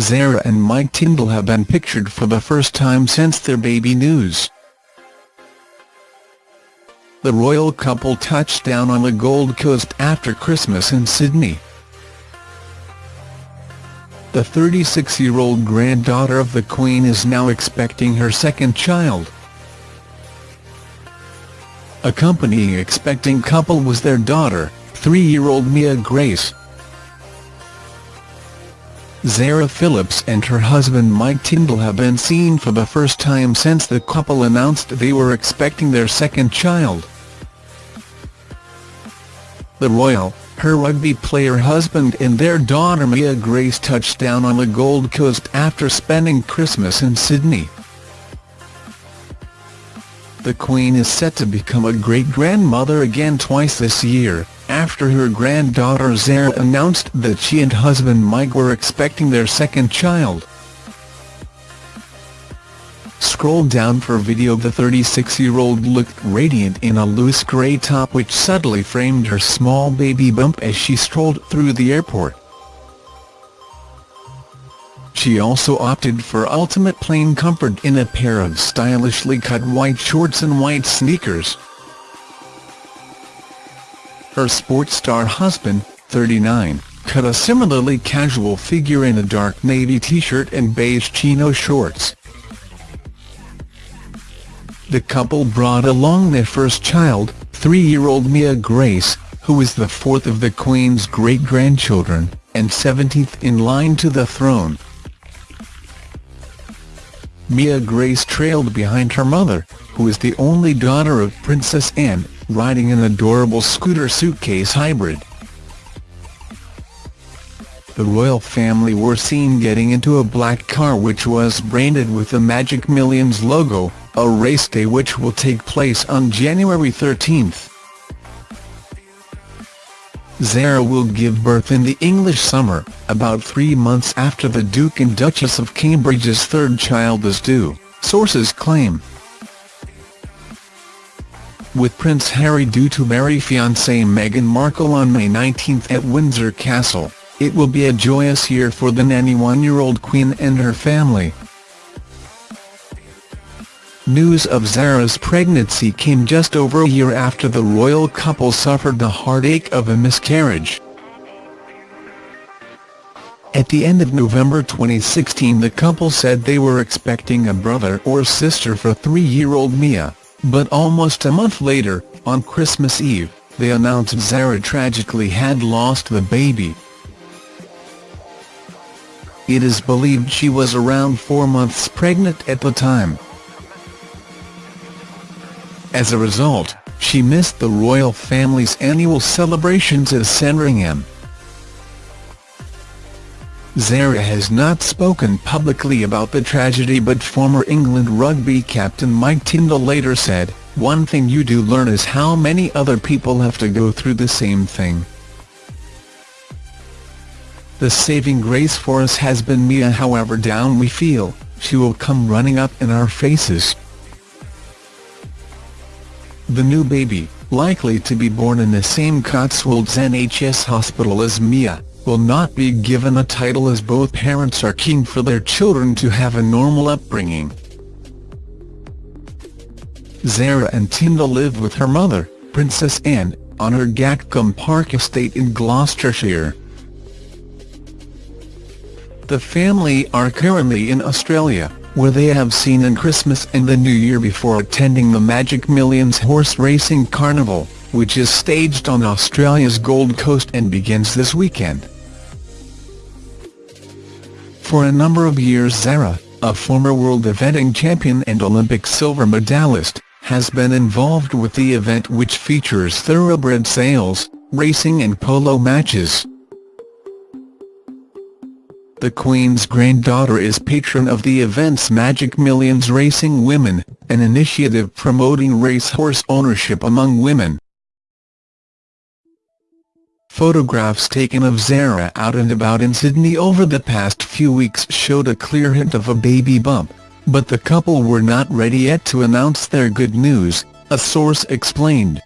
Zara and Mike Tindall have been pictured for the first time since their baby news. The royal couple touched down on the Gold Coast after Christmas in Sydney. The 36-year-old granddaughter of the Queen is now expecting her second child. Accompanying expecting couple was their daughter, three-year-old Mia Grace. Zara Phillips and her husband Mike Tindall have been seen for the first time since the couple announced they were expecting their second child. The royal, her rugby player husband and their daughter Mia Grace touched down on the Gold Coast after spending Christmas in Sydney. The Queen is set to become a great-grandmother again twice this year, after her granddaughter Zara announced that she and husband Mike were expecting their second child. Scroll down for video The 36-year-old looked radiant in a loose grey top which subtly framed her small baby bump as she strolled through the airport. She also opted for ultimate plain comfort in a pair of stylishly cut white shorts and white sneakers. Her sports star husband, 39, cut a similarly casual figure in a dark navy t-shirt and beige chino shorts. The couple brought along their first child, three-year-old Mia Grace, who is the fourth of the Queen's great-grandchildren, and 17th in line to the throne. Mia Grace trailed behind her mother, who is the only daughter of Princess Anne, riding an adorable scooter suitcase hybrid. The royal family were seen getting into a black car which was branded with the Magic Millions logo, a race day which will take place on January 13. Zara will give birth in the English summer, about three months after the Duke and Duchess of Cambridge's third child is due, sources claim. With Prince Harry due to marry fiancée Meghan Markle on May 19 at Windsor Castle, it will be a joyous year for the 91-year-old Queen and her family. News of Zara's pregnancy came just over a year after the royal couple suffered the heartache of a miscarriage. At the end of November 2016 the couple said they were expecting a brother or sister for three-year-old Mia, but almost a month later, on Christmas Eve, they announced Zara tragically had lost the baby. It is believed she was around four months pregnant at the time. As a result, she missed the royal family's annual celebrations at Sandringham. Zara has not spoken publicly about the tragedy but former England rugby captain Mike Tindall later said, One thing you do learn is how many other people have to go through the same thing. The saving grace for us has been Mia however down we feel, she will come running up in our faces. The new baby, likely to be born in the same Cotswolds NHS hospital as Mia, will not be given a title as both parents are keen for their children to have a normal upbringing. Zara and Tindall live with her mother, Princess Anne, on her Gatcombe Park estate in Gloucestershire. The family are currently in Australia, where they have seen in Christmas and the New Year before attending the Magic Millions horse racing carnival, which is staged on Australia's Gold Coast and begins this weekend. For a number of years Zara, a former world eventing champion and Olympic silver medalist, has been involved with the event which features thoroughbred sales, racing and polo matches. The Queen's granddaughter is patron of the event's Magic Millions Racing Women, an initiative promoting racehorse ownership among women. Photographs taken of Zara out and about in Sydney over the past few weeks showed a clear hint of a baby bump, but the couple were not ready yet to announce their good news, a source explained.